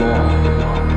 law.